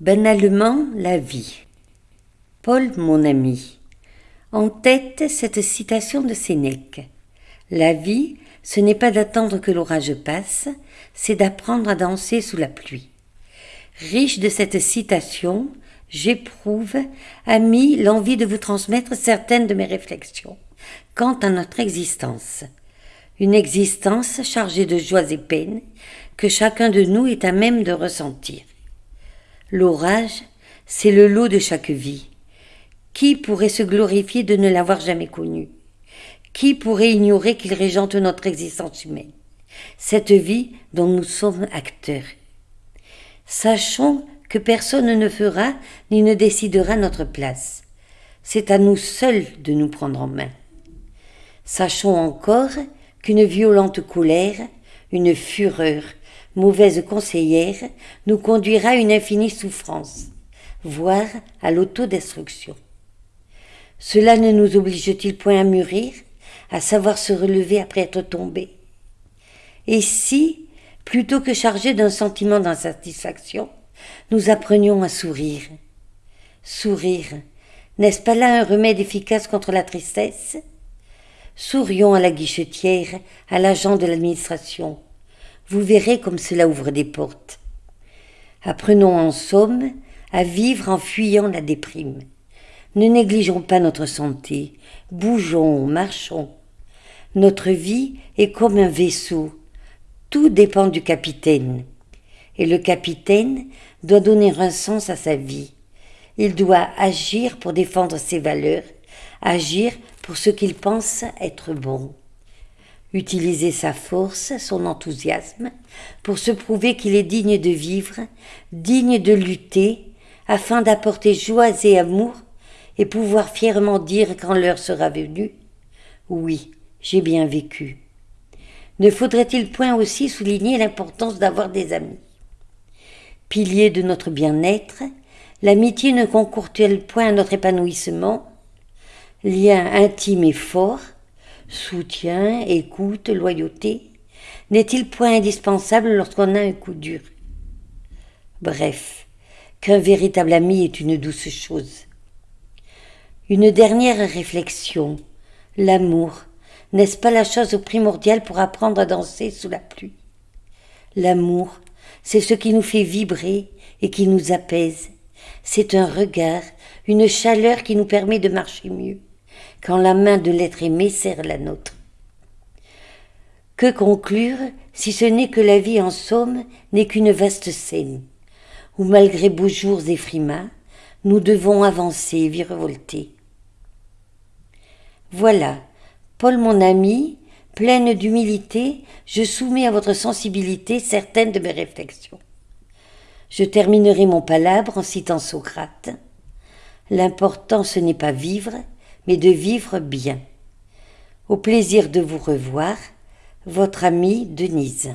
Banalement la vie. Paul, mon ami. En tête, cette citation de Sénèque. La vie, ce n'est pas d'attendre que l'orage passe, c'est d'apprendre à danser sous la pluie. Riche de cette citation, j'éprouve, ami, l'envie de vous transmettre certaines de mes réflexions quant à notre existence. Une existence chargée de joies et peines que chacun de nous est à même de ressentir. L'orage, c'est le lot de chaque vie. Qui pourrait se glorifier de ne l'avoir jamais connu? Qui pourrait ignorer qu'il régente notre existence humaine? Cette vie dont nous sommes acteurs. Sachons que personne ne fera ni ne décidera notre place. C'est à nous seuls de nous prendre en main. Sachons encore qu'une violente colère, une fureur, mauvaise conseillère, nous conduira à une infinie souffrance, voire à l'autodestruction. Cela ne nous oblige-t-il point à mûrir, à savoir se relever après être tombé? Et si, plutôt que chargés d'un sentiment d'insatisfaction, nous apprenions à sourire? Sourire, n'est-ce pas là un remède efficace contre la tristesse? Sourions à la guichetière, à l'agent de l'administration. Vous verrez comme cela ouvre des portes. Apprenons en somme à vivre en fuyant la déprime. Ne négligeons pas notre santé, bougeons, marchons. Notre vie est comme un vaisseau. Tout dépend du capitaine. Et le capitaine doit donner un sens à sa vie. Il doit agir pour défendre ses valeurs, agir pour ce qu'il pense être bon. Utiliser sa force, son enthousiasme, pour se prouver qu'il est digne de vivre, digne de lutter, afin d'apporter joie et amour, et pouvoir fièrement dire quand l'heure sera venue Oui, j'ai bien vécu. Ne faudrait-il point aussi souligner l'importance d'avoir des amis? Pilier de notre bien-être, l'amitié ne concourt-elle point à notre épanouissement? Lien intime et fort, soutien, écoute, loyauté, n'est-il point indispensable lorsqu'on a un coup dur? Bref, qu'un véritable ami est une douce chose. Une dernière réflexion. L'amour, n'est-ce pas la chose primordiale pour apprendre à danser sous la pluie? L'amour, c'est ce qui nous fait vibrer et qui nous apaise. C'est un regard, une chaleur qui nous permet de marcher mieux quand la main de l'être aimé serre la nôtre. Que conclure si ce n'est que la vie en somme n'est qu'une vaste scène, où malgré beaux jours et frimas, nous devons avancer, virevolter. Voilà, Paul mon ami, pleine d'humilité, je soumets à votre sensibilité certaines de mes réflexions. Je terminerai mon palabre en citant Socrate. L'important ce n'est pas vivre, mais de vivre bien. Au plaisir de vous revoir, votre amie Denise.